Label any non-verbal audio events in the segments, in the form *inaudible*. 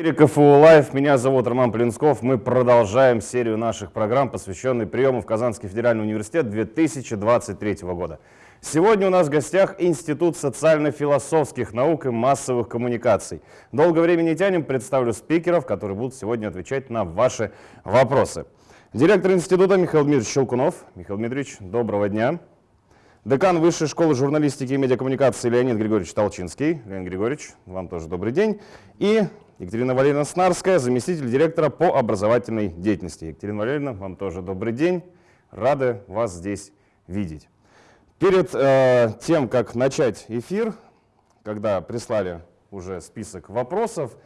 КФУ Лайв. Меня зовут Роман Плинсков. Мы продолжаем серию наших программ, посвященной приему в Казанский федеральный университет 2023 года. Сегодня у нас в гостях Институт социально-философских наук и массовых коммуникаций. Долго времени не тянем, представлю спикеров, которые будут сегодня отвечать на ваши вопросы. Директор института Михаил Дмитриевич Щелкунов. Михаил Дмитриевич, доброго дня. Декан Высшей школы журналистики и медиакоммуникации Леонид Григорьевич Толчинский. Леонид Григорьевич, вам тоже добрый день. И Екатерина Валерьевна Снарская, заместитель директора по образовательной деятельности. Екатерина Валерьевна, вам тоже добрый день. Рады вас здесь видеть. Перед э, тем, как начать эфир, когда прислали уже список вопросов,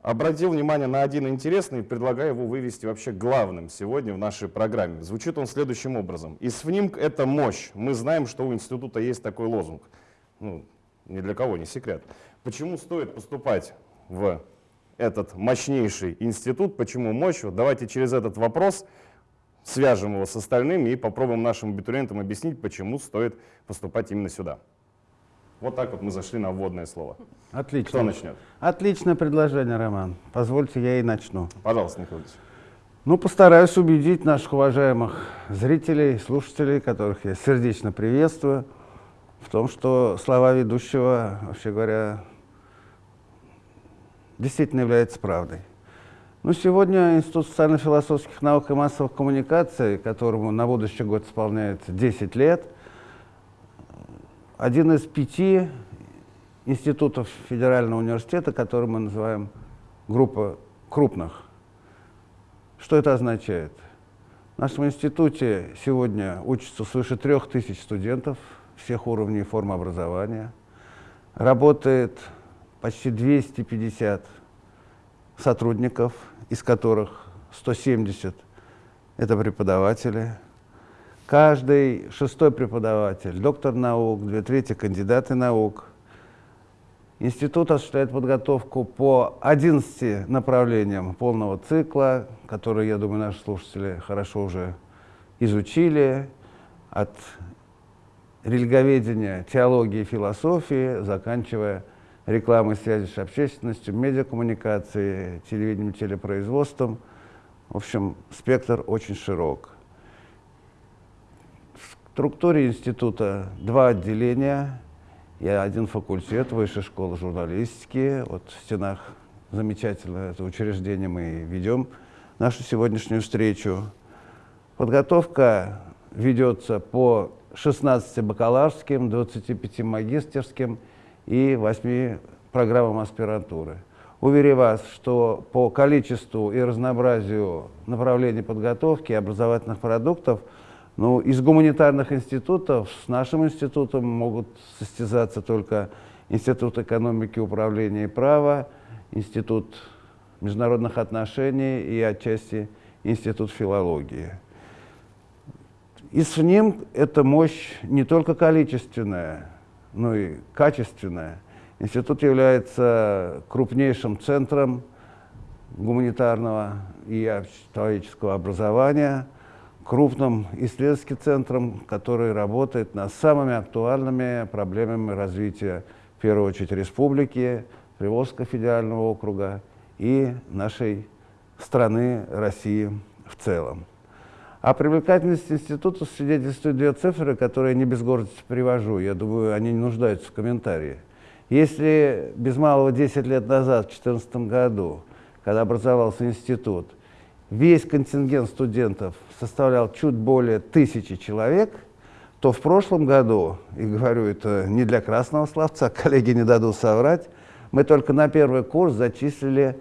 обратил внимание на один интересный и предлагаю его вывести вообще главным сегодня в нашей программе. Звучит он следующим образом. ИСФНИМК — это мощь. Мы знаем, что у института есть такой лозунг. Ну, ни для кого не секрет. Почему стоит поступать в этот мощнейший институт? Почему мощь? Вот давайте через этот вопрос свяжем его с остальными и попробуем нашим абитуриентам объяснить, почему стоит поступать именно сюда. Вот так вот мы зашли на вводное слово. Отлично. Кто начнет? Отличное предложение, Роман. Позвольте, я и начну. Пожалуйста, Ильич. Ну, постараюсь убедить наших уважаемых зрителей, слушателей, которых я сердечно приветствую, в том, что слова ведущего, вообще говоря, действительно являются правдой. Ну, сегодня Институт социально-философских наук и массовых коммуникаций, которому на будущий год исполняется 10 лет – один из пяти институтов федерального университета, который мы называем группа крупных. Что это означает? В нашем институте сегодня учатся свыше трех тысяч студентов всех уровней форм образования. Работает почти 250 сотрудников, из которых 170 – это преподаватели – Каждый шестой преподаватель, доктор наук, две трети кандидаты наук. Институт осуществляет подготовку по 11 направлениям полного цикла, которые, я думаю, наши слушатели хорошо уже изучили, от религоведения, теологии, философии, заканчивая рекламой связи с общественностью, медиакоммуникацией, телевидением, телепроизводством. В общем, спектр очень широк структуре института два отделения и один факультет Высшей школы журналистики. Вот в стенах замечательного это учреждение мы ведем нашу сегодняшнюю встречу. Подготовка ведется по 16 бакалаврским, 25 магистерским и 8 программам аспирантуры. Уверяю вас, что по количеству и разнообразию направлений подготовки образовательных продуктов – ну, из гуманитарных институтов с нашим институтом могут состязаться только Институт экономики, управления и права, Институт международных отношений и отчасти Институт филологии. И с ним эта мощь не только количественная, но и качественная. Институт является крупнейшим центром гуманитарного и человеческого образования – крупным исследовательским центром, который работает над самыми актуальными проблемами развития, в первую очередь, республики, Приволжского федерального округа и нашей страны России в целом. А привлекательность института свидетельствуют две цифры, которые не без гордости привожу. Я думаю, они не нуждаются в комментарии. Если без малого 10 лет назад, в 2014 году, когда образовался институт, весь контингент студентов составлял чуть более тысячи человек, то в прошлом году, и говорю это не для красного словца, *laughs* коллеги не дадут соврать, мы только на первый курс зачислили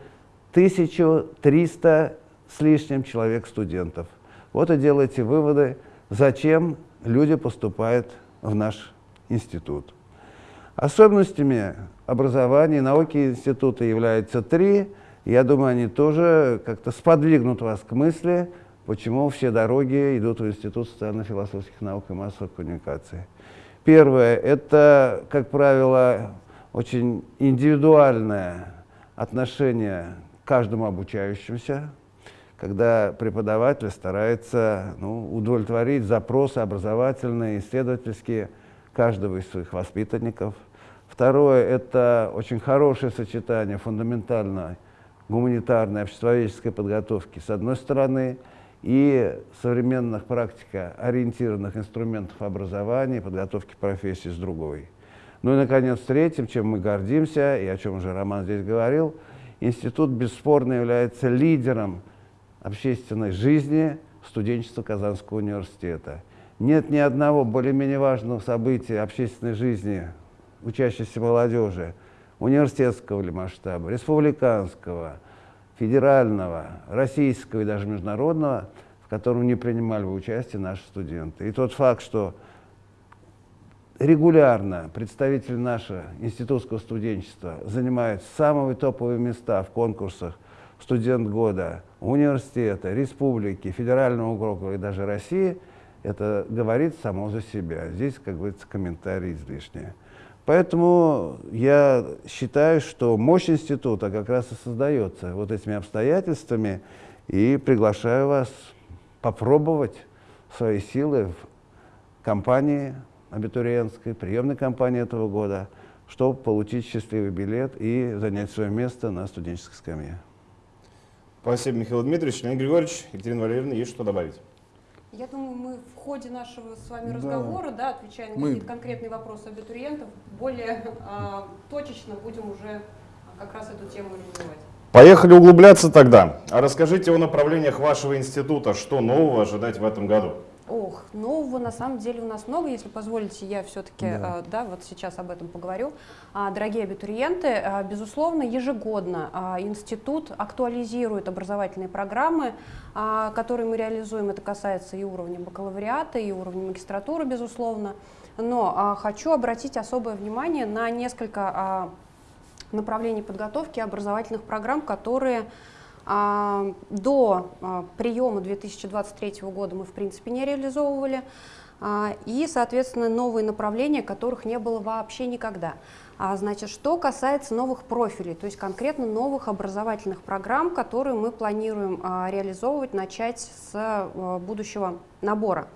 1300 с лишним человек студентов. Вот и делайте выводы, зачем люди поступают в наш институт. Особенностями образования науки института являются три – я думаю, они тоже как-то сподвигнут вас к мысли, почему все дороги идут в Институт социально-философских наук и массовых коммуникаций. Первое – это, как правило, очень индивидуальное отношение к каждому обучающемуся, когда преподаватель старается ну, удовлетворить запросы образовательные, исследовательские каждого из своих воспитанников. Второе – это очень хорошее сочетание фундаментальной гуманитарной, обществоведческой подготовки с одной стороны и современных практико-ориентированных инструментов образования и подготовки профессии с другой. Ну и, наконец, третьим, чем мы гордимся, и о чем уже Роман здесь говорил, институт бесспорно является лидером общественной жизни студенчества Казанского университета. Нет ни одного более-менее важного события общественной жизни учащейся молодежи, университетского ли масштаба, республиканского, федерального, российского и даже международного, в котором не принимали бы участие наши студенты. И тот факт, что регулярно представители нашего институтского студенчества занимают самые топовые места в конкурсах студент года университета, республики, федерального округа и даже России, это говорит само за себя. Здесь, как говорится, комментарии излишние. Поэтому я считаю, что мощь института как раз и создается вот этими обстоятельствами, и приглашаю вас попробовать свои силы в компании абитуриентской, приемной кампании этого года, чтобы получить счастливый билет и занять свое место на студенческой скамье. Спасибо, Михаил Дмитриевич. Леонид Григорьевич, Екатерина Валерьевна, есть что добавить? Я думаю, мы в ходе нашего с вами разговора, да, отвечая на мы... какие-то конкретные вопросы абитуриентов, более а, точечно будем уже как раз эту тему развивать. Поехали углубляться тогда. А расскажите о направлениях вашего института. Что нового ожидать в этом году? Ох, нового на самом деле у нас много, если позволите, я все-таки, да. Э, да, вот сейчас об этом поговорю. А, дорогие абитуриенты, а, безусловно, ежегодно а, институт актуализирует образовательные программы, которые мы реализуем. Это касается и уровня бакалавриата, и уровня магистратуры, безусловно. Но хочу обратить особое внимание на несколько направлений подготовки образовательных программ, которые до а, приема 2023 года мы, в принципе, не реализовывали. А, и, соответственно, новые направления, которых не было вообще никогда. Значит, что касается новых профилей, то есть конкретно новых образовательных программ, которые мы планируем реализовывать, начать с будущего набора.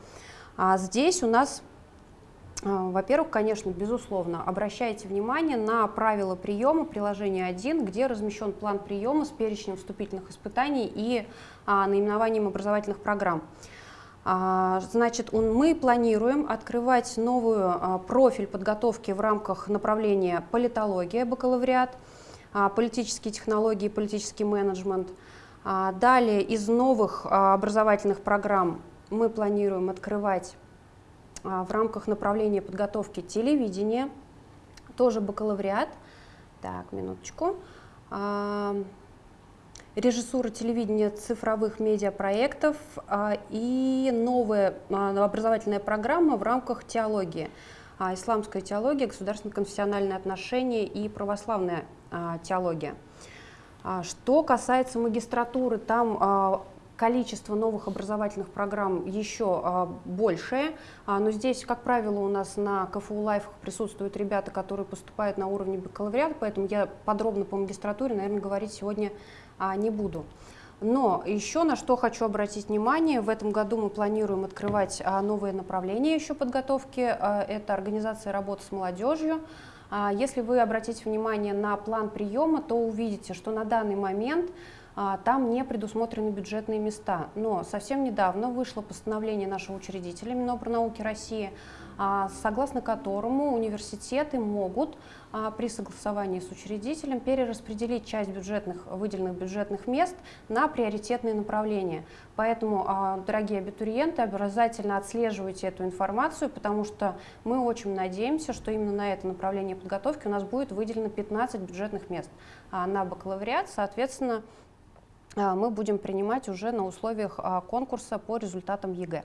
Здесь у нас а, во-первых, конечно, безусловно, обращайте внимание на правила приема приложения 1, где размещен план приема с перечнем вступительных испытаний и а, наименованием образовательных программ. А, значит, он, мы планируем открывать новую а, профиль подготовки в рамках направления политология, бакалавриат, а, политические технологии, политический менеджмент. А, далее из новых а, образовательных программ мы планируем открывать а, в рамках направления подготовки телевидения, тоже бакалавриат. Так, минуточку. А, режиссура телевидения цифровых медиапроектов а, и новая образовательная программа в рамках теологии. Исламская теология, государственно-конфессиональные отношения и православная теология. Что касается магистратуры, там количество новых образовательных программ еще а, большее, а, но здесь, как правило, у нас на КФУ лайфах присутствуют ребята, которые поступают на уровне бакалавриата, поэтому я подробно по магистратуре, наверное, говорить сегодня а, не буду. Но еще на что хочу обратить внимание, в этом году мы планируем открывать а, новые направления еще подготовки, а, это организация работы с молодежью. А, если вы обратите внимание на план приема, то увидите, что на данный момент там не предусмотрены бюджетные места. Но совсем недавно вышло постановление нашего учредителя Минобрнауки России, а, согласно которому университеты могут а, при согласовании с учредителем перераспределить часть бюджетных, выделенных бюджетных мест на приоритетные направления. Поэтому, дорогие абитуриенты, обязательно отслеживайте эту информацию, потому что мы очень надеемся, что именно на это направление подготовки у нас будет выделено 15 бюджетных мест на бакалавриат. Соответственно, а, мы будем принимать уже на условиях а, конкурса по результатам ЕГЭ.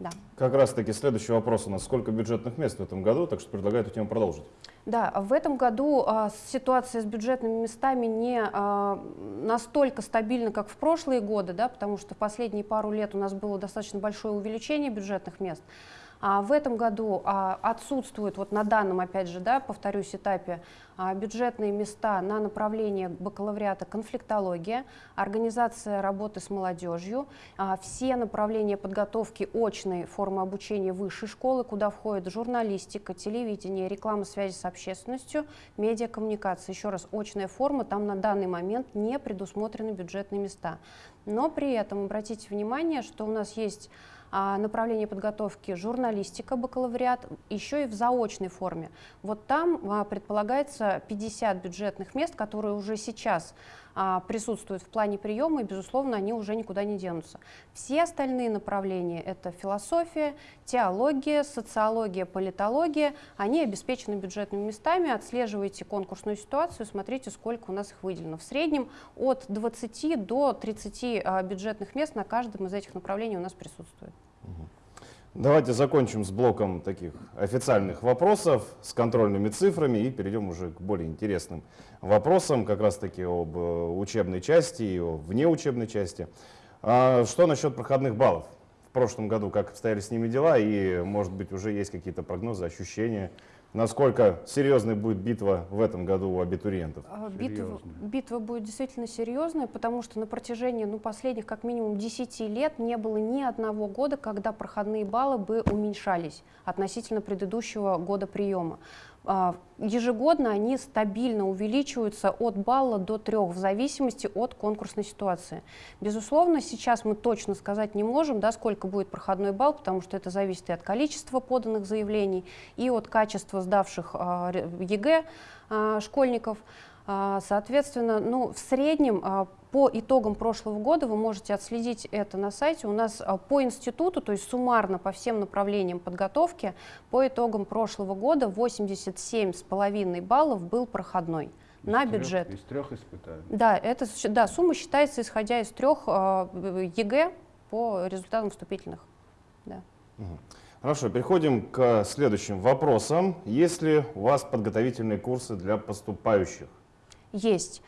Да. Как раз таки следующий вопрос у нас. Сколько бюджетных мест в этом году? Так что предлагаю эту тему продолжить. Да, в этом году а, ситуация с бюджетными местами не а, настолько стабильна, как в прошлые годы, да, потому что в последние пару лет у нас было достаточно большое увеличение бюджетных мест. А в этом году а, отсутствуют, вот на данном, опять же, да, повторюсь, этапе а, бюджетные места на направление бакалавриата конфликтология, организация работы с молодежью, а, все направления подготовки очной формы обучения высшей школы, куда входит журналистика, телевидение, реклама связи с общественностью, медиакоммуникация. Еще раз, очная форма, там на данный момент не предусмотрены бюджетные места. Но при этом обратите внимание, что у нас есть направление подготовки журналистика, бакалавриат, еще и в заочной форме. Вот там а, предполагается 50 бюджетных мест, которые уже сейчас а, присутствуют в плане приема, и, безусловно, они уже никуда не денутся. Все остальные направления — это философия, теология, социология, политология, они обеспечены бюджетными местами, отслеживайте конкурсную ситуацию, смотрите, сколько у нас их выделено. В среднем от 20 до 30 а, бюджетных мест на каждом из этих направлений у нас присутствует. Давайте закончим с блоком таких официальных вопросов, с контрольными цифрами и перейдем уже к более интересным вопросам, как раз таки об э, учебной части и о внеучебной части. А что насчет проходных баллов? В прошлом году как обстояли с ними дела и, может быть, уже есть какие-то прогнозы, ощущения? Насколько серьезной будет битва в этом году у абитуриентов? А, битва, битва будет действительно серьезная, потому что на протяжении ну, последних как минимум 10 лет не было ни одного года, когда проходные баллы бы уменьшались относительно предыдущего года приема. А, ежегодно они стабильно увеличиваются от балла до трех в зависимости от конкурсной ситуации. Безусловно, сейчас мы точно сказать не можем, да, сколько будет проходной балл, потому что это зависит и от количества поданных заявлений, и от качества сдавших а, ЕГЭ а, школьников. Соответственно, ну, в среднем по итогам прошлого года вы можете отследить это на сайте. У нас а, по институту, то есть суммарно по всем направлениям подготовки, по итогам прошлого года 87,5 баллов был проходной из на трех, бюджет. Из трех испытаний? Да, это, да, сумма считается исходя из трех э, ЕГЭ по результатам вступительных. Да. Хорошо, переходим к следующим вопросам. Есть ли у вас подготовительные курсы для поступающих? Есть.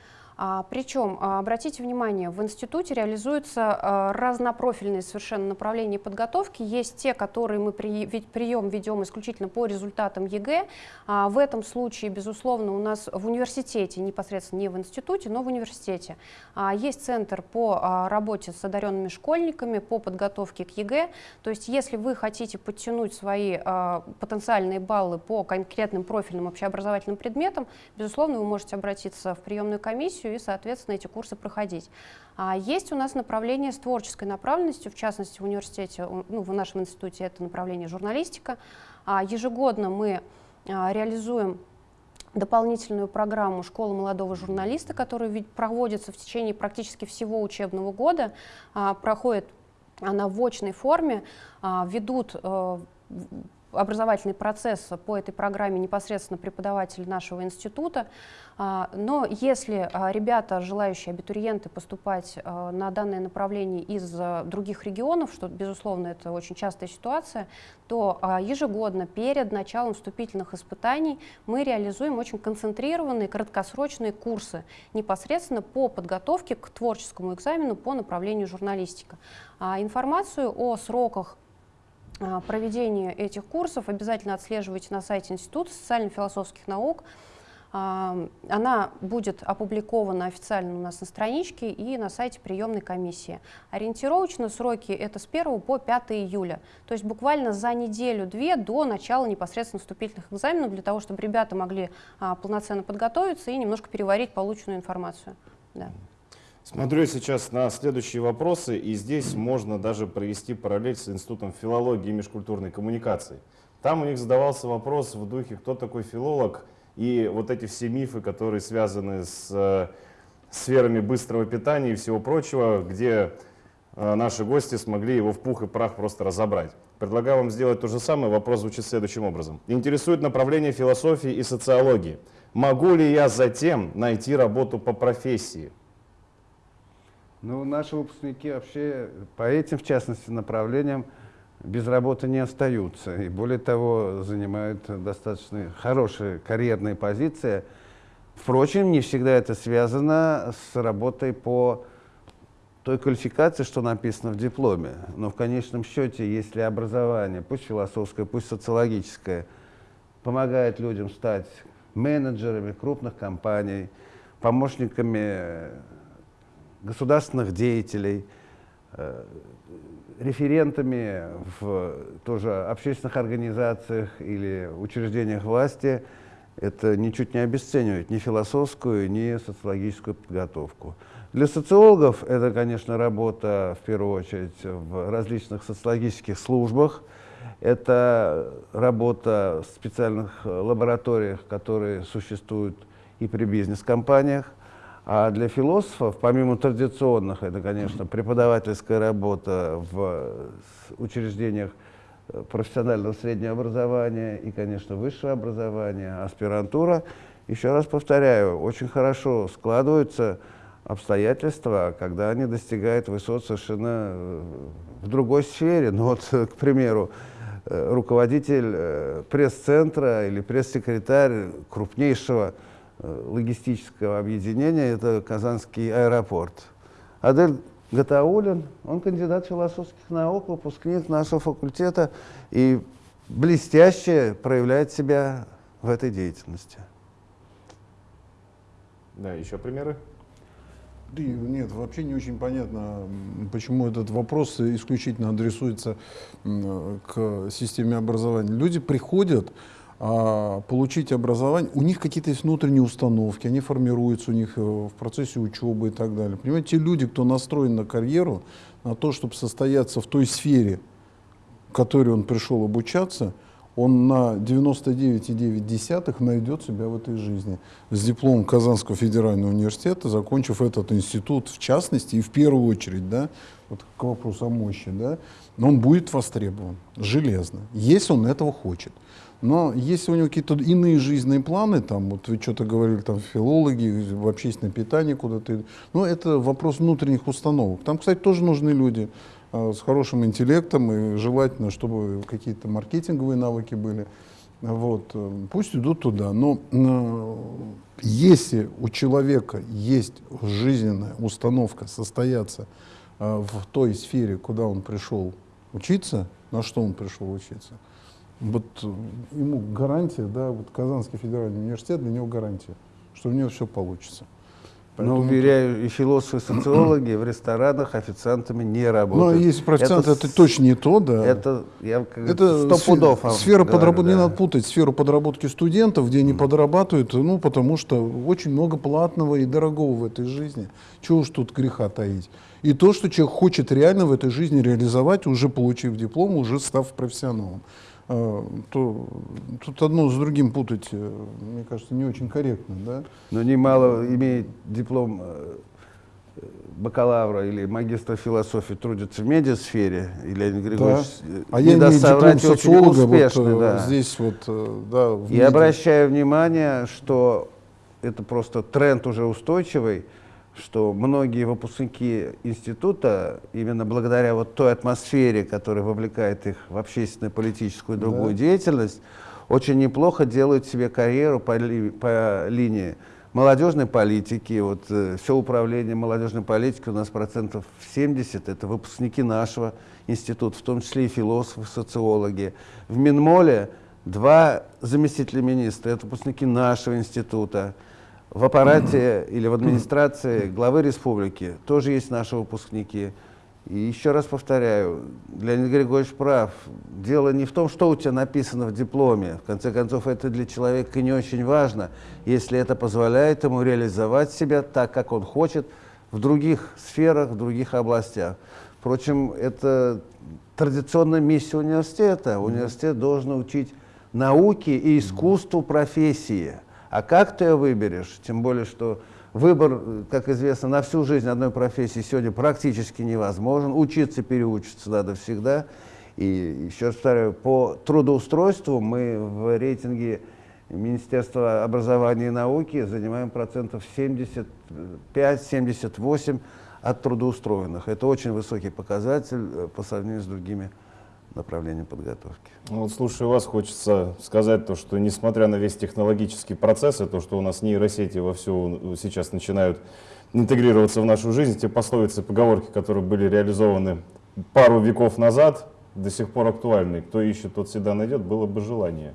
А, причем, а, обратите внимание, в институте реализуются а, разнопрофильные совершенно направления подготовки. Есть те, которые мы при, прием ведем исключительно по результатам ЕГЭ. В этом случае, безусловно, у нас в университете, непосредственно не в институте, но в университете, есть центр по работе с одаренными школьниками, по подготовке к ЕГЭ. То есть, если вы хотите подтянуть свои потенциальные баллы по конкретным профильным общеобразовательным предметам, безусловно, вы можете обратиться в приемную комиссию, и, соответственно, эти курсы проходить. А есть у нас направление с творческой направленностью, в частности, в университете, ну, в нашем институте это направление журналистика. А ежегодно мы а, реализуем дополнительную программу «Школа молодого журналиста», которая ведь проводится в течение практически всего учебного года, а, проходит она в очной форме, а, ведут э, образовательный процесс по этой программе непосредственно преподаватель нашего института. А, но если а, ребята, желающие абитуриенты поступать а, на данное направление из других регионов, что, безусловно, это очень частая ситуация, то ежегодно перед началом вступительных испытаний мы реализуем очень концентрированные краткосрочные курсы непосредственно по подготовке к творческому экзамену по направлению журналистика. Информацию о сроках проведения этих курсов обязательно отслеживайте на сайте Института социально-философских наук. Она будет опубликована официально у нас на страничке и на сайте приемной комиссии. Ориентировочно сроки это с 1 по 5 июля, то есть буквально за неделю-две до начала непосредственно вступительных экзаменов, для того, чтобы ребята могли а, полноценно подготовиться и немножко переварить полученную информацию. Да. Смотрю сейчас на следующие вопросы, и здесь можно даже провести параллель с Институтом филологии и межкультурной коммуникации. Там у них задавался вопрос в духе, кто такой филолог, и вот эти все мифы, которые связаны с э, сферами быстрого питания и всего прочего, где э, наши гости смогли его в пух и прах просто разобрать. Предлагаю вам сделать то же самое. Вопрос звучит следующим образом. Интересует направление философии и социологии. Могу ли я затем найти работу по профессии? Ну, наши выпускники вообще по этим, в частности, направлениям без работы не остаются. И более того, занимают достаточно хорошие карьерные позиции. Впрочем, не всегда это связано с работой по той квалификации, что написано в дипломе. Но в конечном счете, если образование, пусть философское, пусть социологическое, помогает людям стать менеджерами крупных компаний, помощниками государственных деятелей, э, референтами в тоже общественных организациях или учреждениях власти, это ничуть не обесценивает ни философскую, ни социологическую подготовку. Для социологов это, конечно, работа в первую очередь в различных социологических службах, это работа в специальных лабораториях, которые существуют и при бизнес-компаниях. А для философов, помимо традиционных, это, конечно, преподавательская работа в учреждениях профессионального среднего образования и, конечно, высшего образования, аспирантура. Еще раз повторяю, очень хорошо складываются обстоятельства, когда они достигают высот совершенно э, в другой сфере. Ну вот, *laughs* к примеру, э, руководитель э, пресс-центра или пресс-секретарь крупнейшего логистического объединения, это Казанский аэропорт. Адель Гатаулин, он кандидат философских наук, выпускник нашего факультета и блестяще проявляет себя в этой деятельности. Да, еще примеры? Да, нет, вообще не очень понятно, почему этот вопрос исключительно адресуется к системе образования. Люди приходят получить образование, у них какие-то есть внутренние установки, они формируются у них э, в процессе учебы и так далее. Понимаете, те люди, кто настроен на карьеру, на то, чтобы состояться в той сфере, в которой он пришел обучаться, он на 99,9 найдет себя в этой жизни. С дипломом Казанского федерального университета, закончив этот институт в частности и в первую очередь, да, вот к вопросу о мощи, да, он будет востребован железно, если он этого хочет. Но если у него какие-то иные жизненные планы, там, вот вы что-то говорили, там, филологи, в общественное питание куда-то, ну, это вопрос внутренних установок. Там, кстати, тоже нужны люди, Э, с хорошим интеллектом и желательно, чтобы какие-то маркетинговые навыки были. Вот. Э, пусть идут туда. Но э, если у человека есть жизненная установка состояться в той сфере, куда он пришел учиться, на что он пришел учиться, вот ему гарантия, да, вот Казанский федеральный университет для него гарантия, что у него все получится. Поэтому... Но, уверяю, и философы, и социологи в ресторанах официантами не работают. Ну, если профессионал, это, это точно не то, да. Это, я, это сто пудов. Сфера подработки, да. не надо путать сферу подработки студентов, где они подрабатывают, ну, потому что очень много платного и дорогого в этой жизни. Чего уж тут греха таить. И то, что человек хочет реально в этой жизни реализовать, уже получив диплом, уже став профессионалом. А, то тут одно с другим путать, э, мне кажется, не очень корректно. Да? Но немало имеет диплом э, бакалавра или магистра философии трудится в медиасфере, и Леонид Григорьевич да. Э, а я имею диплом социолога успешный, вот, да. здесь вот, да, И обращаю внимание, что это просто тренд уже устойчивый, что многие выпускники института, именно благодаря вот той атмосфере, которая вовлекает их в общественную, политическую и другую да. деятельность, очень неплохо делают себе карьеру по, ли, по линии молодежной политики. Вот, э, все управление молодежной политики у нас процентов 70 это выпускники нашего института, в том числе и философы, социологи. В Минмоле два заместителя министра, это выпускники нашего института в аппарате или в администрации главы республики тоже есть наши выпускники. И еще раз повторяю, Леонид Григорьевич прав. Дело не в том, что у тебя написано в дипломе. В конце концов, это для человека не очень важно, если это позволяет ему реализовать себя так, как он хочет, в других сферах, в других областях. Впрочем, это традиционная миссия университета. Университет должен учить науке и искусству профессии. А как ты ее выберешь? Тем более, что выбор, как известно, на всю жизнь одной профессии сегодня практически невозможен. Учиться, переучиться надо всегда. И еще раз повторяю, по трудоустройству мы в рейтинге Министерства образования и науки занимаем процентов 75-78 от трудоустроенных. Это очень высокий показатель э, по сравнению с другими направлением подготовки. Ну, вот слушая вас, хочется сказать то, что несмотря на весь технологический процесс, и то, что у нас нейросети во все сейчас начинают интегрироваться в нашу жизнь. Те пословицы, поговорки, которые были реализованы пару веков назад, до сих пор актуальны. Кто ищет, тот всегда найдет, было бы желание.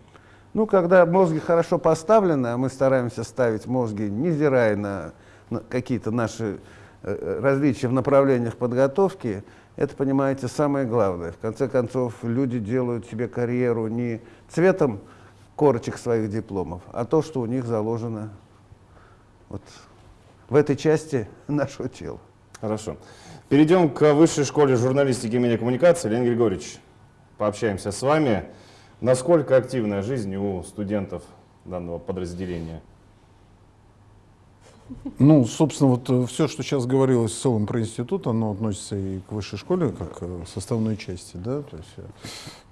Ну, когда мозги хорошо поставлены, а мы стараемся ставить мозги, невзирая на, на какие-то наши э, различия в направлениях подготовки, это, понимаете, самое главное. В конце концов, люди делают себе карьеру не цветом корочек своих дипломов, а то, что у них заложено вот в этой части *laughs* нашего тела. Хорошо. Перейдем к Высшей школе журналистики и медиакоммуникации. Леонид Григорьевич, пообщаемся с вами. Насколько активная жизнь у студентов данного подразделения? Ну, собственно, вот э, все, что сейчас говорилось в целом про институт, оно относится и к высшей школе, как э, составной части, да, то есть,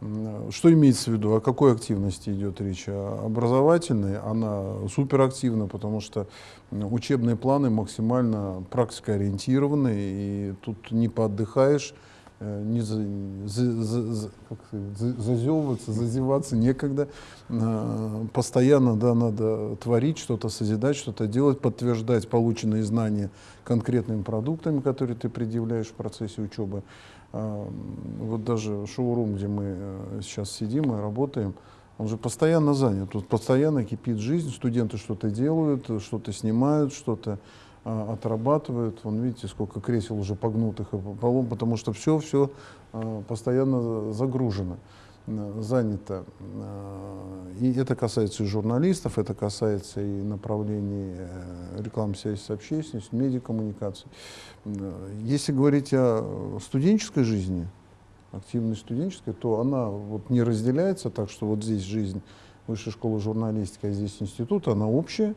э, что имеется в виду, о какой активности идет речь? Образовательной, она суперактивна, потому что учебные планы максимально практикоориентированы, и тут не поотдыхаешь, не за, за, за, сказать, зазевываться, зазеваться некогда. Э, постоянно да, надо творить что-то, созидать, что-то делать, подтверждать полученные знания конкретными продуктами, которые ты предъявляешь в процессе учебы. Э, вот даже шоурум, где мы сейчас сидим и работаем, он же постоянно занят. Тут постоянно кипит жизнь, студенты что-то делают, что-то снимают, что-то а, отрабатывают. Вон видите, сколько кресел уже погнутых по полу, потому что все, все а, постоянно загружено, занято. А, и это касается и журналистов, это касается и направлений э, рекламы связи с общественностью, медиакоммуникаций. Если говорить о студенческой жизни, активной студенческой, то она вот не разделяется так, что вот здесь жизнь высшей школы журналистики, а здесь институт, она общая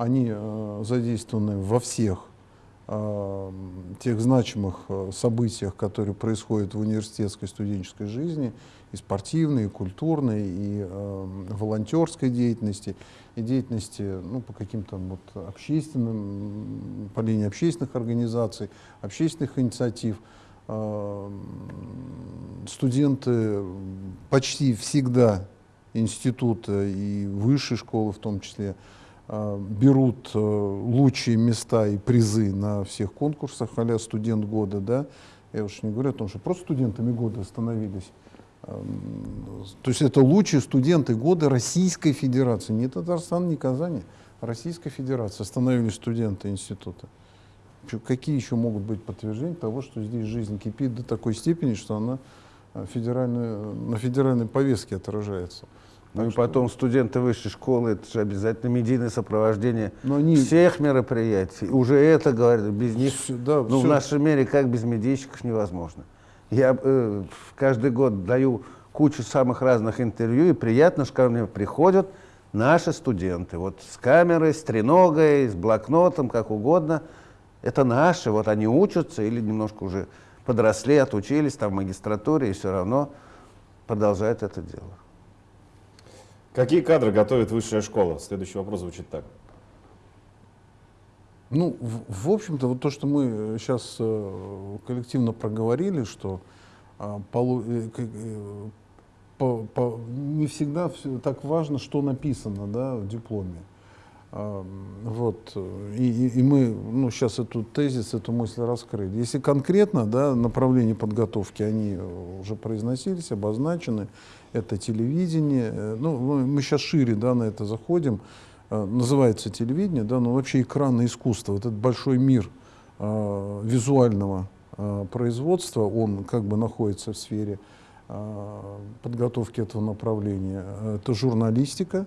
они э, задействованы во всех э, тех значимых э, событиях, которые происходят в университетской студенческой жизни, и спортивной, и культурной, и волонтерской деятельности, и деятельности ну, по каким-то вот общественным, по линии общественных организаций, общественных инициатив. Студенты почти всегда института и высшей школы в том числе, берут э, лучшие места и призы на всех конкурсах, а студент года, да, я уж не говорю о том, что просто студентами года становились. То есть это лучшие студенты года Российской Федерации, не Татарстан, не Казани, а Российской Федерации становились студенты института. Какие еще могут быть подтверждения того, что здесь жизнь кипит до такой степени, что она э, федеральную, на федеральной повестке отражается. Ну и потом студенты высшей школы, это же обязательно медийное сопровождение Но они... всех мероприятий. Уже это говорят, без них, все, да, ну все. в нашем мире как без медийщиков невозможно. Я э, каждый год даю кучу самых разных интервью, и приятно, что ко мне приходят наши студенты. Вот с камерой, с треногой, с блокнотом, как угодно. Это наши, вот они учатся или немножко уже подросли, отучились там в магистратуре, и все равно продолжают это дело. Какие кадры готовит высшая школа? Следующий вопрос звучит так. Ну, в, в общем-то, вот то, что мы сейчас э, коллективно проговорили, что э, полу, э, э, по, по, не всегда все, так важно, что написано да, в дипломе. Э, вот. И, и, мы ну, сейчас эту тезис, эту мысль раскрыли. Если конкретно да, направления подготовки, они уже произносились, обозначены, это телевидение. Э, ну, мы сейчас шире да, на это заходим. Э, называется телевидение, да, но вообще экранное искусство, вот этот большой мир э, визуального э, производства, он как бы находится в сфере э, подготовки этого направления. Это журналистика,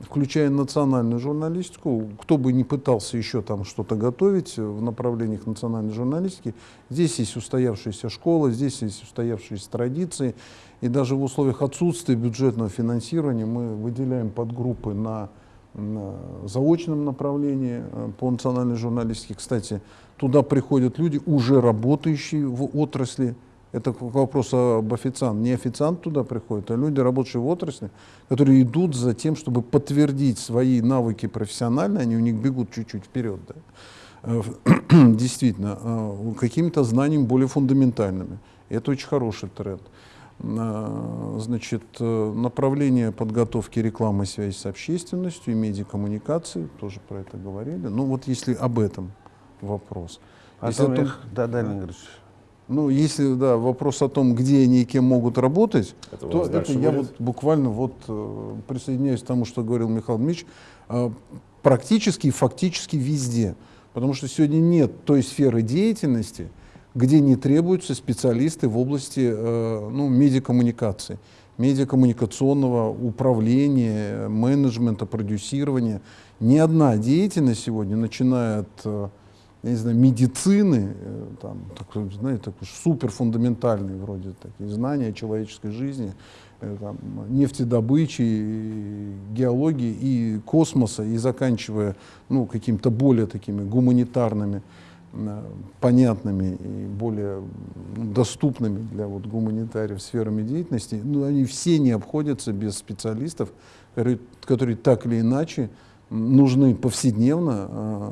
включая национальную журналистику. Кто бы не пытался еще там что-то готовить в направлениях национальной журналистики, здесь есть устоявшаяся школа, здесь есть устоявшиеся традиции. И даже в условиях отсутствия бюджетного финансирования мы выделяем подгруппы на, на заочном направлении э, по национальной журналистике. Кстати, туда приходят люди, уже работающие в отрасли. Это вопрос об официант. Не официант туда приходит, а люди, работающие в отрасли, которые идут за тем, чтобы подтвердить свои навыки профессионально, они у них бегут чуть-чуть вперед. Да? Э, *clears throat* действительно, э, какими-то знаниями более фундаментальными. Это очень хороший тренд. Значит, э, направление подготовки рекламы связи с общественностью и медиакоммуникации, тоже про это говорили. Ну вот если об этом вопрос. Потом Если их, да, да, Игоревич. Ну, если да, вопрос о том, где они и кем могут работать, Это то это я будет? вот буквально вот э, присоединяюсь к тому, что говорил Михаил Дмитриевич, э, практически и фактически везде. Потому что сегодня нет той сферы деятельности, где не требуются специалисты в области э, ну, медиакоммуникации, медиакоммуникационного управления, менеджмента, продюсирования. Ни одна деятельность сегодня, начиная от я не знаю, медицины, э, там, такой, знаете, такой супер фундаментальные вроде такие знания человеческой жизни, э, там, нефтедобычи, геологии и космоса, и заканчивая ну, какими-то более такими гуманитарными, э, понятными и более м, доступными для вот, гуманитариев сферами деятельности, ну, они все не обходятся без специалистов, которые, которые так или иначе нужны повседневно э,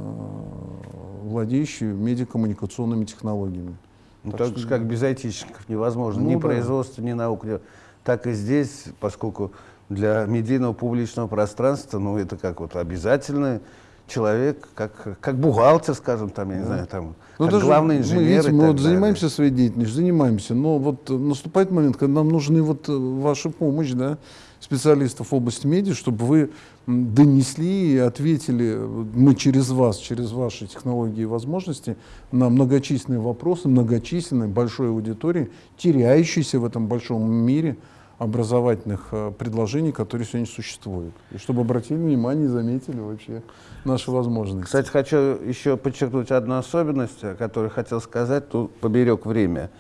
владеющие медиакоммуникационными технологиями. Ну, Так так что- же, как без айтишников невозможно. Ну ни да. производство, ни наука. Так и здесь, поскольку для медийного публичного пространства, ну, это как вот обязательно человек, как, как бухгалтер, скажем, там, я не знаю, там, Ну, как главный мы, инженер. видите, и мы вот далее. занимаемся своей деятельностью, занимаемся, но вот наступает момент, когда нам нужны вот э, ваша помощь, да, специалистов в области медиа, чтобы вы донесли и ответили, э, мы через вас, через ваши технологии и возможности, на многочисленные вопросы, многочисленной большой аудитории, теряющейся в этом большом мире образовательных э, предложений, которые сегодня существуют. И чтобы обратили внимание и заметили вообще наши возможности. Кстати, хочу еще подчеркнуть одну особенность, о которой хотел сказать, тут поберег время.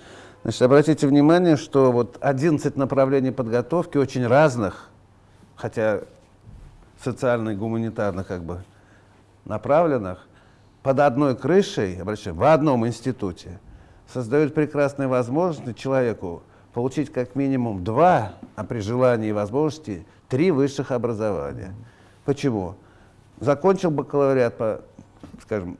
Значит, обратите внимание, что вот 11 направлений подготовки очень разных, хотя социально и гуманитарно как бы направленных, под одной крышей, обращаю, в одном институте, создают прекрасные возможности человеку получить как минимум два, а при желании и возможности три высших образования. Почему? Закончил бакалавриат по, скажем,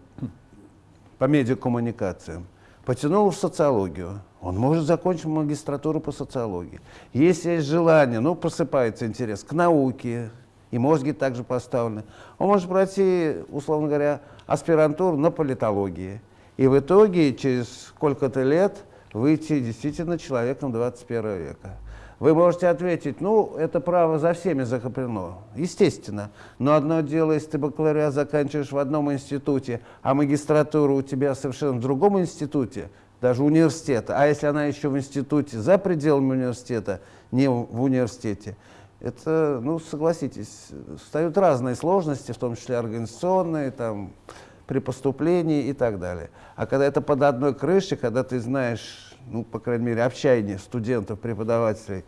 по медиакоммуникациям, потянул в социологию, он может закончить магистратуру по социологии. Если есть желание, ну, просыпается интерес к науке, и мозги также поставлены, он может пройти, условно говоря, аспирантуру на политологии. И в итоге через сколько-то лет выйти действительно человеком 21 века. Вы можете ответить, ну, это право за всеми закреплено. Естественно. Но одно дело, если ты бакалавриат заканчиваешь в одном институте, а магистратура у тебя совершенно в другом институте, даже университета, а если она еще в институте за пределами университета, не в университете, это, ну, согласитесь, встают разные сложности, в том числе организационные, там, при поступлении и так далее. А когда это под одной крышей, когда ты знаешь, ну, по крайней мере, общение студентов, преподавателей,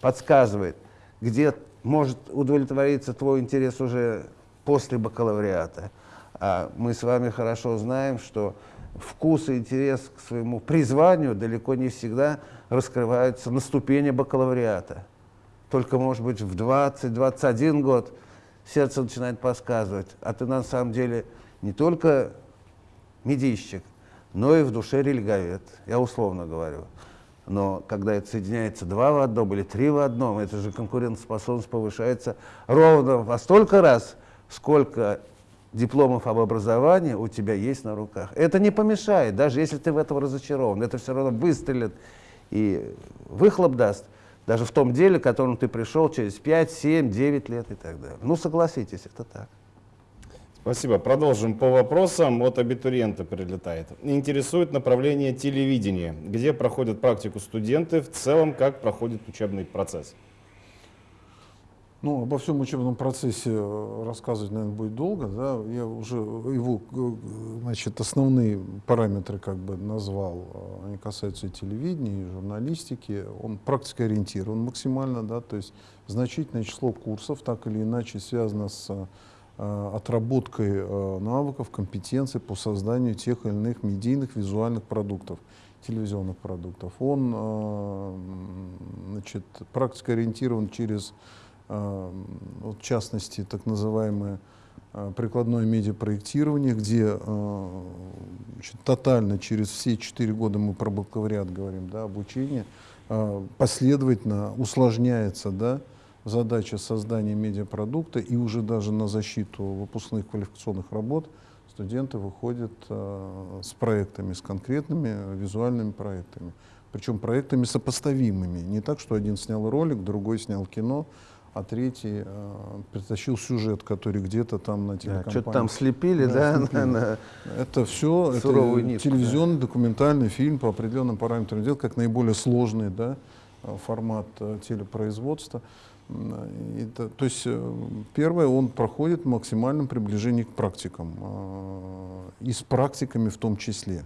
подсказывает, где может удовлетвориться твой интерес уже после бакалавриата. А мы с вами хорошо знаем, что вкус и интерес к своему призванию далеко не всегда раскрываются на ступени бакалавриата. Только, может быть, в 20-21 год сердце начинает подсказывать, а ты на самом деле не только медийщик, но и в душе религовед, я условно говорю. Но когда это соединяется два в одном или три в одном, это же конкурентоспособность повышается ровно во столько раз, сколько дипломов об образовании у тебя есть на руках. Это не помешает, даже если ты в этом разочарован. Это все равно выстрелит и выхлоп даст, даже в том деле, к которому ты пришел через 5, 7, 9 лет и так далее. Ну, согласитесь, это так. Спасибо. Продолжим по вопросам. От абитуриента прилетает. Интересует направление телевидения. Где проходят практику студенты? В целом, как проходит учебный процесс? Ну, обо всем учебном процессе э, рассказывать, наверное, будет долго. Да? Я уже его э, значит, основные параметры как бы назвал. Э, Они касаются и телевидения, и журналистики. Он практикоориентирован максимально, да, то есть значительное число курсов так или иначе связано с э, отработкой навыков, компетенций по созданию тех или иных медийных визуальных продуктов, телевизионных продуктов. Он значит, практикоориентирован через вот в частности, так называемое э, прикладное медиапроектирование, где э, значит, тотально через все четыре года мы про бакалавриат говорим, да, обучение, э, последовательно усложняется да, задача создания медиапродукта и уже даже на защиту выпускных квалификационных работ Студенты выходят с проектами, с конкретными визуальными проектами. Причем проектами сопоставимыми. Не так, что один снял ролик, другой снял кино, а третий э, притащил сюжет, который где-то там на Да, телекомпании. Что-то там слепили, Да, да? *laughs* слепили. на- на- Это все это нитку, телевизионный документальный фильм по определенным параметрам дел, как наиболее сложный да, э, формат э, телепроизводства. Это- то есть э, первое, он проходит в максимальном приближении к практикам, э, и с практиками в том числе.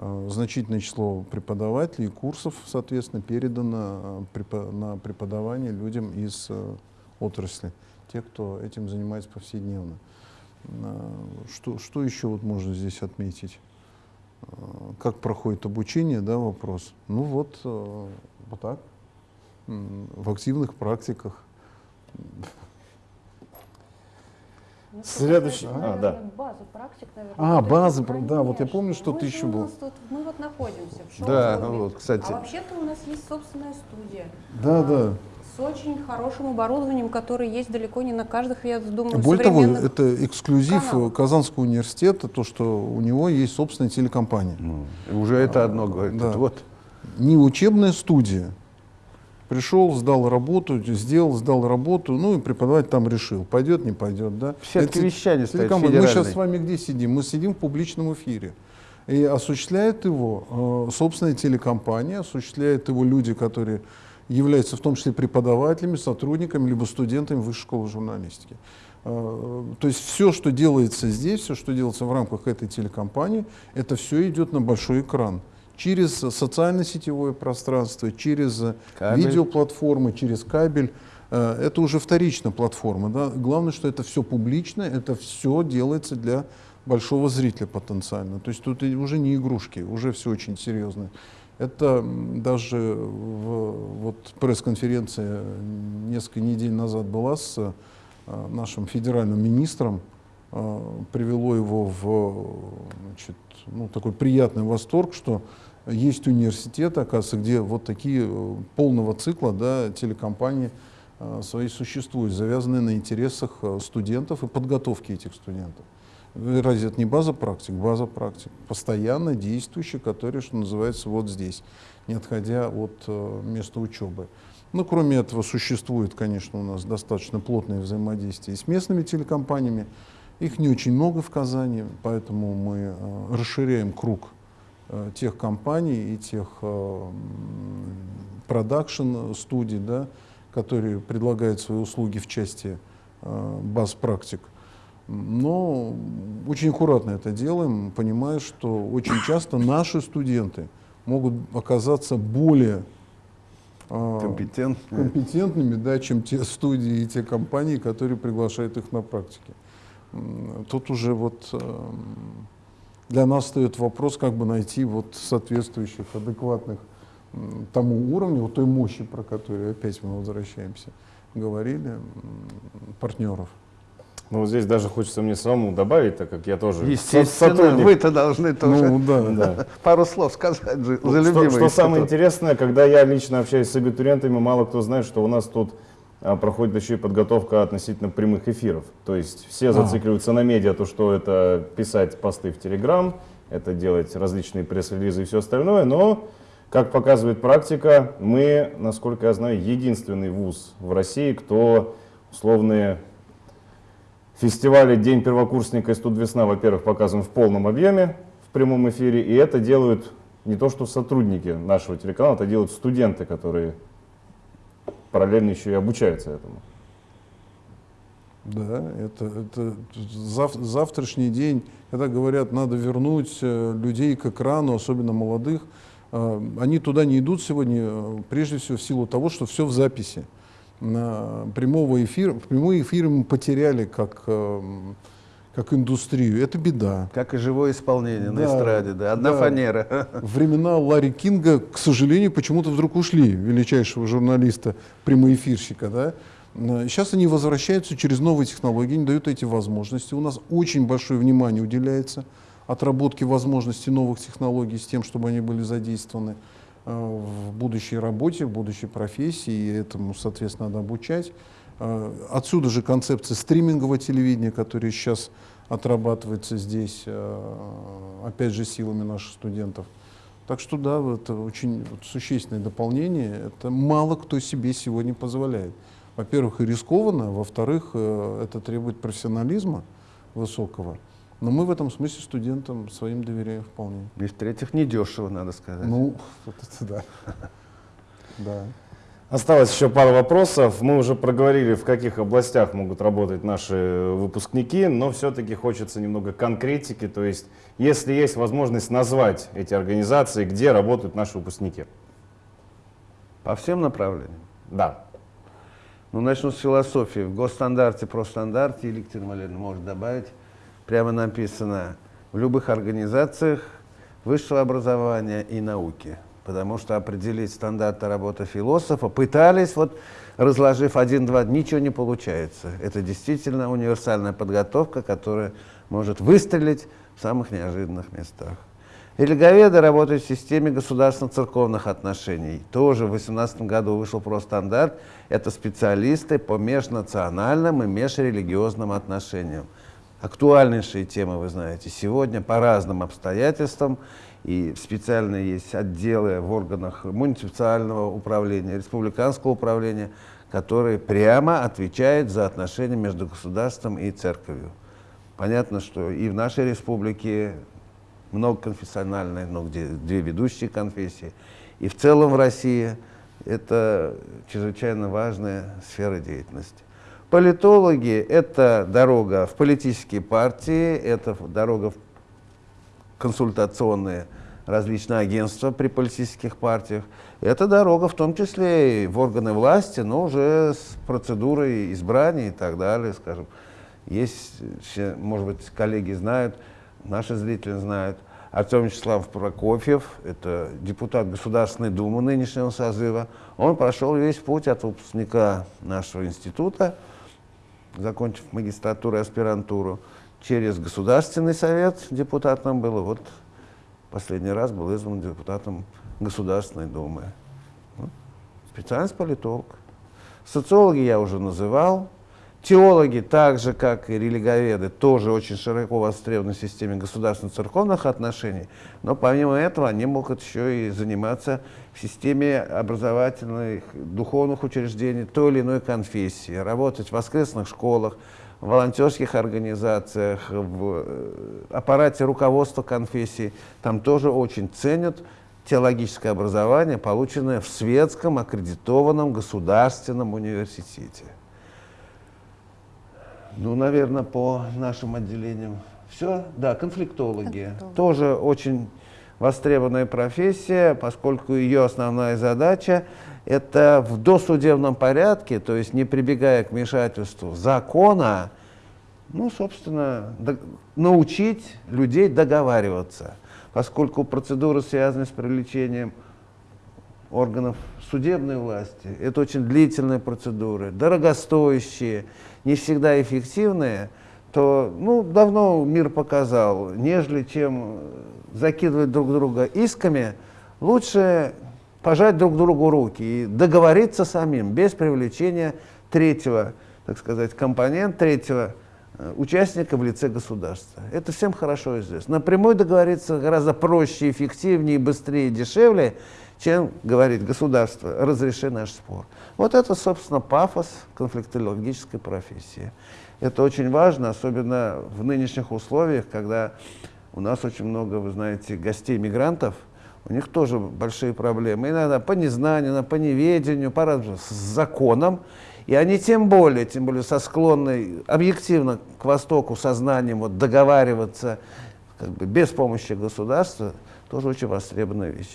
Э, Значительное число преподавателей и курсов, соответственно, передано э, на преподавание людям из э, отрасли, те, кто этим занимается повседневно. Что, что еще вот можно здесь отметить? Как проходит обучение, да, вопрос? Ну вот, вот так, в активных практиках. Ну, Следующий- это, а, наверное, да. база практик, наверное. А, это, да, вот я помню, что-то Мы же еще у было. нас тут- мы вот находимся в Да, шоу-клубе. вот, кстати. А вообще-то у нас есть собственная студия. Да, да. С очень хорошим оборудованием, которое есть далеко не на каждых, я думаю, Более того, это эксклюзив каналах. Казанского университета, то, что у него есть собственная телекомпания. Ну, уже это одно говорит. да. Вот. не учебная студия. Пришел, сдал работу, сделал, сдал работу, ну и преподаватель там решил, пойдет, не пойдет, да. В сетке Это вещания телекомпания. Мы сейчас с вами где сидим? Мы сидим в публичном эфире. И осуществляет его э, собственная телекомпания, осуществляют его люди, которые являются в том числе преподавателями, сотрудниками, либо студентами высшей школы журналистики. Э, То есть все, что делается здесь, все, что делается в рамках этой телекомпании, это все идет на большой экран. Через социально-сетевое пространство, через э, Кабель. видеоплатформы, через кабель. Э, Это уже вторичная платформа. Да? Главное, что это все публично, это все делается для большого зрителя потенциально. То есть тут уже не игрушки, уже все очень серьезно. Это даже в, вот пресс-конференция несколько недель назад была с э, нашим федеральным министром, привело его в значит, ну, такой приятный восторг, что есть университеты, оказывается, где вот такие э, полного цикла да, телекомпании э, свои существуют, завязанные на интересах э, студентов и подготовки этих студентов. Разве это не база практик? База практик. Постоянно действующая, которая, что называется, вот здесь, не отходя от места учебы. Ну, кроме этого, существует, конечно, у нас достаточно плотное взаимодействие с местными телекомпаниями. Их не очень много в Казани, поэтому мы расширяем круг тех компаний и тех продакшн-студий, да, которые предлагают свои услуги в части э, баз практик. Но очень аккуратно это делаем, понимая, что очень часто наши студенты могут оказаться более э, Компетентно. компетентными, да, чем те студии и те компании, которые приглашают их на практике. Тут уже вот эм, для нас встает вопрос, как бы найти вот соответствующих, адекватных тому уровню, вот той мощи, про которую опять мы возвращаемся, говорили, партнеров. Ну, вот здесь даже хочется мне самому добавить, так как я тоже Естественно, сотрудник. вы-то должны тоже Ну да, *laughs* Да. пару слов сказать же, Ну, за что, что самое интересное, когда я лично общаюсь с абитуриентами, мало кто знает, что у нас тут проходит еще и подготовка относительно прямых эфиров. То есть все зацикливаются на медиа, то что это писать посты в Телеграм, это делать различные пресс-релизы и все остальное, но, как показывает практика, мы, насколько я знаю, единственный вуз в России, кто условные фестивали «День первокурсника» и «Студ весна», во-первых, показан в полном объеме в прямом эфире, и это делают не то что сотрудники нашего телеканала, это делают студенты, которые параллельно еще и обучаются этому. Да, это, это зав- завтрашний день, когда говорят, надо вернуть э, людей к экрану, особенно молодых, э, они туда не идут сегодня, э, прежде всего в силу того, что все в записи. На прямого эфира, прямой эфир мы потеряли как, э, как индустрию. Это беда. Как и живое исполнение на Да, эстраде, да, одна да. фанера. *laughs* Времена Ларри Кинга, к сожалению, почему-то вдруг ушли, величайшего журналиста, прямоэфирщика. Да? Э, Сейчас они возвращаются через новые технологии, они дают эти возможности. У нас очень большое внимание уделяется отработке возможностей новых технологий с тем, чтобы они были задействованы э, в будущей работе, в будущей профессии, и этому, соответственно, надо обучать. Э, Отсюда же концепция стримингового телевидения, которая сейчас отрабатывается здесь, э, опять же, силами наших студентов. Так что да, это очень существенное дополнение. Это мало кто себе сегодня позволяет. Во-первых, и рискованно, во-вторых, э, это требует профессионализма высокого. Но мы в этом смысле студентам своим доверяем вполне. И в-третьих, недешево, надо сказать. Ну, *laughs* вот это да. *laughs* Да. Осталось еще пару вопросов. Мы уже проговорили, в каких областях могут работать наши выпускники, но все-таки хочется немного конкретики. То есть, если есть возможность назвать эти организации, где работают наши выпускники. По всем направлениям? Да. Ну, начну с философии. В госстандарте, простандарте, Елена Валерьевна может добавить, прямо написано, в любых организациях высшего образования и науки – потому что определить стандарты работы философа пытались, вот разложив один-два, ничего не получается. Это действительно универсальная подготовка, которая может выстрелить в самых неожиданных местах. Религоведы работают в системе государственно-церковных отношений. Тоже в 2018 году вышел простандарт. Это специалисты по межнациональным и межрелигиозным отношениям. Актуальнейшие темы, вы знаете, сегодня по разным обстоятельствам и специальные есть отделы в органах муниципального управления, республиканского управления, которые прямо отвечают за отношения между государством и церковью. Понятно, что и в нашей республике многоконфессиональные, но где две ведущие конфессии, и в целом в России это чрезвычайно важная сфера деятельности. Политологи – это дорога в политические партии, это дорога в консультационные различные агентства при политических партиях. Это дорога в том числе и в органы власти, но уже с процедурой избрания и так далее, скажем. Есть, может быть, коллеги знают, наши зрители знают, Артем Вячеславович Прокофьев, это депутат Государственной Думы нынешнего созыва, он прошел весь путь от выпускника нашего института, закончив магистратуру и аспирантуру, через Государственный совет депутатом было. Вот последний раз был избран депутатом Государственной Думы. Ну, специальность политолог. Социологи я уже называл. Теологи, так же как и религоведы, тоже очень широко востребованы в системе государственно-церковных отношений, но помимо этого они могут еще и заниматься в системе образовательных, духовных учреждений той или иной конфессии, работать в воскресных школах, волонтерских организациях, в э, аппарате руководства конфессии, там тоже очень ценят теологическое образование, полученное в светском аккредитованном государственном университете. Ну, наверное, по нашим отделениям все. Да, конфликтологи. Конфликтологи. Тоже очень востребованная профессия, поскольку ее основная задача это в досудебном порядке, то есть не прибегая к вмешательству закона, ну, собственно, научить людей договариваться, поскольку процедуры, связанные с привлечением органов судебной власти, это очень длительные процедуры, дорогостоящие, не всегда эффективные, то ну, давно мир показал, нежели чем закидывать друг друга исками, лучше пожать друг другу руки и договориться самим, без привлечения третьего, так сказать, компонента, третьего э, участника в лице государства. Это всем хорошо известно. Напрямую договориться гораздо проще, эффективнее, быстрее, дешевле, чем говорить государство, разреши наш спор. Вот это, собственно, пафос конфликтологической профессии. Это очень важно, особенно в нынешних условиях, когда у нас очень много, вы знаете, гостей-мигрантов – у них тоже большие проблемы. Иногда по незнанию, по неведению, по с законом. И они тем более, тем более со склонной объективно к Востоку сознанием вот, договариваться как бы, без помощи государства, тоже очень востребованная вещь.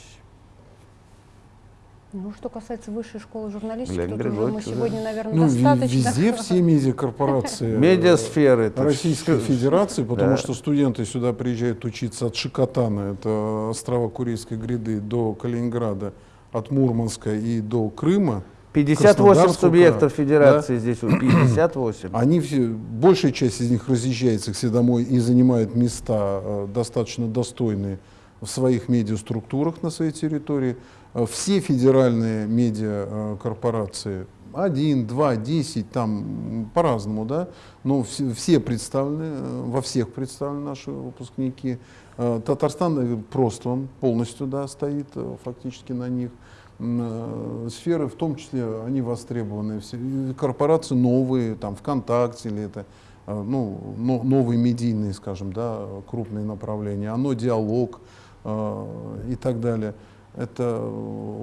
Ну, что касается высшей школы журналистики, Леонид тут уже мы сегодня, наверное, ну, достаточно... Везде все медиакорпорации *laughs* Медиасферы Российской Федерации, *laughs* потому что студенты сюда приезжают учиться от Шикотана, это острова Курильской гряды, до Калининграда, от Мурманска и до Крыма. 58 субъектов федерации да? здесь, 58. *clears throat* Они все, большая часть из них разъезжается к себе домой и занимает места э, достаточно достойные в своих медиаструктурах на своей территории. Э, все федеральные медиакорпорации один, два, десять, там по-разному, да, но все, представлены, э, во всех представлены наши выпускники. Э, Татарстан э, просто он полностью да, стоит фактически на них. Сферы, в том числе, они востребованы. Все, корпорации новые, там ВКонтакте или это ну, новые медийные, скажем, да, крупные направления, оно диалог и так далее это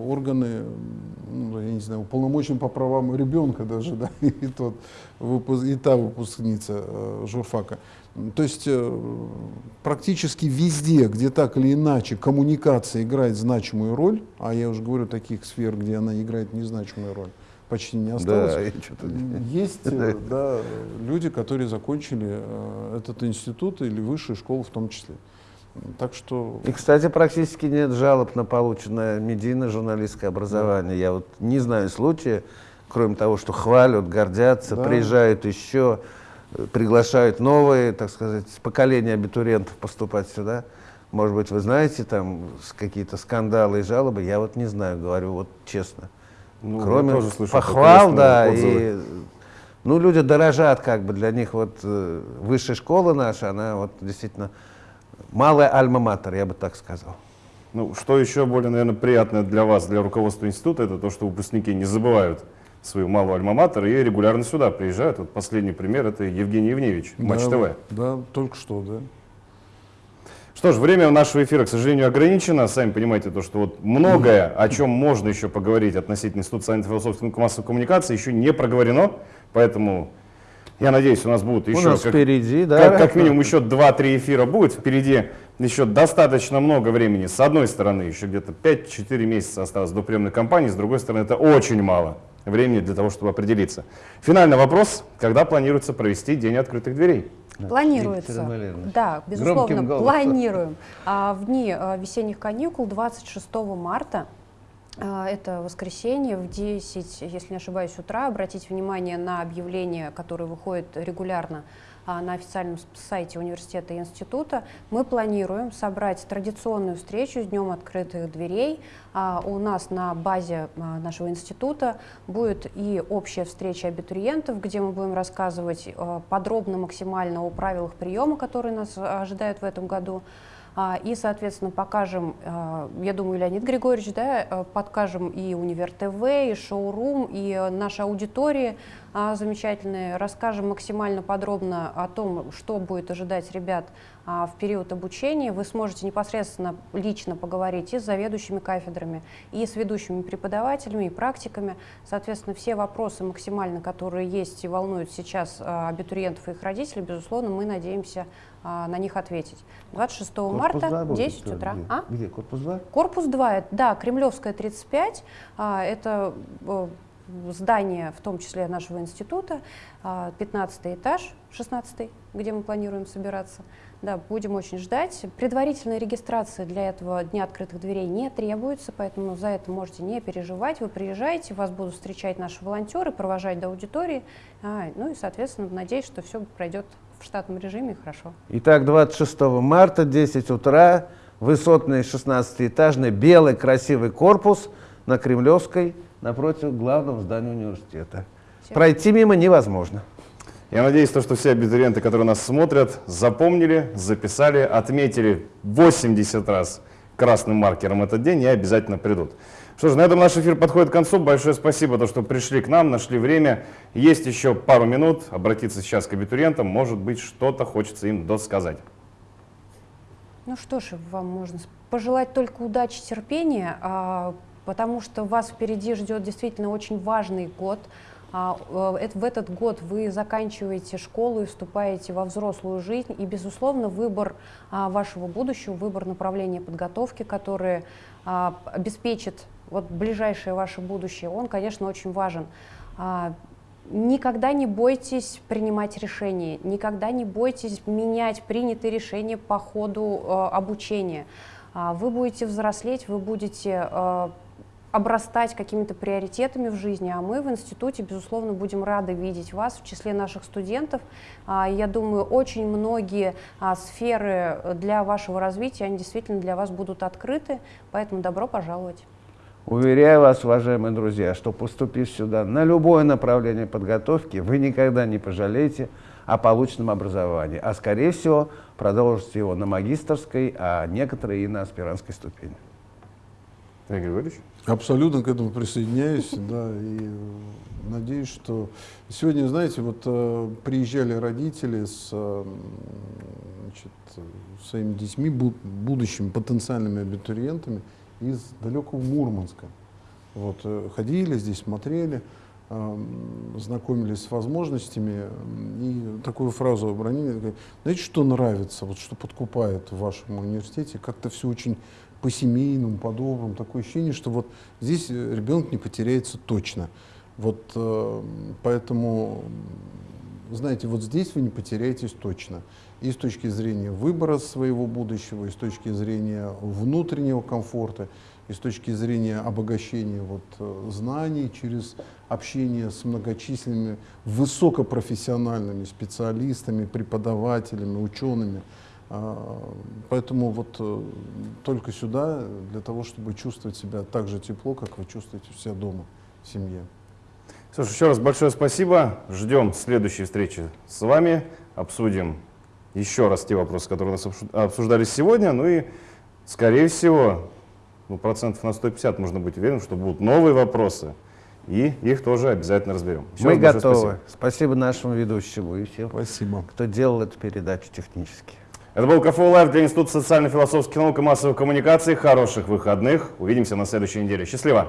органы, ну, я не знаю, уполномочен по правам ребенка даже, *laughs* да, и, тот, и та выпускница э, журфака. То есть э, практически везде, где так или иначе коммуникация играет значимую роль, а я уже говорю таких сфер, где она играет незначимую роль, почти не осталось. Да, *laughs* есть э, да, люди, которые закончили этот институт или высшую школу в том числе. Так что... И, кстати, практически нет жалоб на полученное медийное журналистское образование. Да. Я вот не знаю случая, кроме того, что хвалят, гордятся, да. приезжают еще, приглашают новые, так сказать, поколения абитуриентов поступать сюда. Может быть, вы знаете там какие-то скандалы и жалобы, я вот не знаю, говорю вот честно. Ну, Кроме похвал, да, отзывы. и ну, люди дорожат, как бы для них вот э, высшая школа наша, она вот действительно малая альма-матер, я бы так сказал. Ну, что еще более, наверное, приятное для вас, для руководства института, это то, что выпускники не забывают свою малую альма-матер и регулярно сюда приезжают. Вот последний пример – это Евгений Евневич, да, Матч ТВ. Да, только что, да. Что ж, время нашего эфира, к сожалению, ограничено. Сами понимаете, то, что вот многое, о чем можно еще поговорить относительно Института социально-философской массовой коммуникации, еще не проговорено. Поэтому я надеюсь, у нас будут еще... У нас как, впереди, да. Как, как минимум еще 2-3 эфира будет. Впереди еще достаточно много времени. С одной стороны, еще где-то 5-4 месяца осталось до приемной кампании. С другой стороны, это очень мало времени для того, чтобы определиться. Финальный вопрос. Когда планируется провести День открытых дверей? Планируется. Да, безусловно, планируем. А, в дни а, весенних каникул 26 марта это воскресенье в 10, если не ошибаюсь, утра. Обратите внимание на объявление, которое выходит регулярно а, на официальном сайте университета и института. Мы планируем собрать традиционную встречу с Днем открытых дверей. А, у нас на базе нашего института будет и общая встреча абитуриентов, где мы будем рассказывать подробно максимально о правилах приема, которые нас ожидают в этом году. А, и, соответственно, покажем, а, я думаю, Леонид Григорьевич, да, э, подкажем и Универ ТВ, и Шоурум, и нашей аудитории. а, замечательные, расскажем максимально подробно о том, что будет ожидать ребят в период обучения. Вы сможете непосредственно лично поговорить и с заведующими кафедрами, и с ведущими преподавателями, и практиками. Соответственно, все вопросы максимально, которые есть и волнуют сейчас абитуриентов и их родителей, безусловно, мы надеемся а, на них ответить. 26 корпус марта, 2 10 будет, утра. Где? А? где? Корпус 2? Корпус 2, да, Кремлевская 35. А, это э, здание, в том числе нашего института, 15 а, этаж, 16 где мы планируем собираться. Да, будем очень ждать. Предварительной регистрации для этого Дня открытых дверей не требуется, поэтому за это можете не переживать. Вы приезжаете, вас будут встречать наши волонтеры, провожать до аудитории. А, ну и, соответственно, надеюсь, что все пройдет в штатном режиме хорошо. Итак, 26 марта, 10 утра, высотный 16-этажный белый красивый корпус на Кремлевской напротив главного здания университета. Все. Пройти мимо невозможно. Я надеюсь, то, что все абитуриенты, которые нас смотрят, запомнили, записали, отметили 80 раз красным маркером этот день и обязательно придут. Что ж, на этом наш эфир подходит к концу. Большое спасибо, то, что пришли к нам, нашли время. Есть еще пару минут обратиться сейчас к абитуриентам. Может быть, что-то хочется им досказать. Ну что ж, вам можно пожелать только удачи, терпения, а, потому что вас впереди ждет действительно очень важный год. А, э, в этот год вы заканчиваете школу и вступаете во взрослую жизнь, и, безусловно, выбор а, вашего будущего, выбор направления подготовки, который обеспечит вот ближайшее ваше будущее, он, конечно, очень важен. А, никогда не бойтесь принимать решения, никогда не бойтесь менять принятые решения по ходу э, обучения. А, вы будете взрослеть, вы будете э, обрастать какими-то приоритетами в жизни, а мы в институте, безусловно, будем рады видеть вас в числе наших студентов. А, я думаю, очень многие а, сферы для вашего развития, они действительно для вас будут открыты, поэтому добро пожаловать. Уверяю вас, уважаемые друзья, что поступив сюда на любое направление подготовки, вы никогда не пожалеете о полученном образовании, а скорее всего продолжите его на магистрской, а некоторые и на аспирантской ступени. Игорь Григорьевич? Абсолютно к этому присоединяюсь, да, и э, надеюсь, что сегодня, знаете, вот э, приезжали родители с э, значит, своими детьми, бу- будущими потенциальными абитуриентами из далекого Мурманска. Вот, ходили здесь, смотрели, знакомились с возможностями, и такую фразу обронили, знаете, что нравится, вот что подкупает в вашем университете, как-то все очень по-семейному, по-доброму, такое ощущение, что вот здесь э, ребенок не потеряется точно. Вот э, поэтому, знаете, вот здесь вы не потеряетесь точно. И с точки зрения выбора своего будущего, и с точки зрения внутреннего комфорта, и с точки зрения обогащения вот, э, знаний через общение с многочисленными высокопрофессиональными специалистами, преподавателями, учеными. А, Поэтому вот э, только сюда для того, чтобы чувствовать себя так же тепло, как вы чувствуете себя дома, в семье. Слушай, еще раз большое спасибо. Ждем следующей встречи с вами. Обсудим еще раз те вопросы, которые у нас обсуждались сегодня. Ну и, скорее всего, ну, процентов на 150 можно быть уверенным, что будут новые вопросы. И их тоже обязательно разберем. Еще Мы готовы. спасибо. Спасибо. нашему ведущему и всем, Спасибо. кто делал эту передачу технически. Это был КФУ Лайв для Института социально-философских наук и массовых коммуникаций. Хороших выходных. Увидимся на следующей неделе. Счастливо!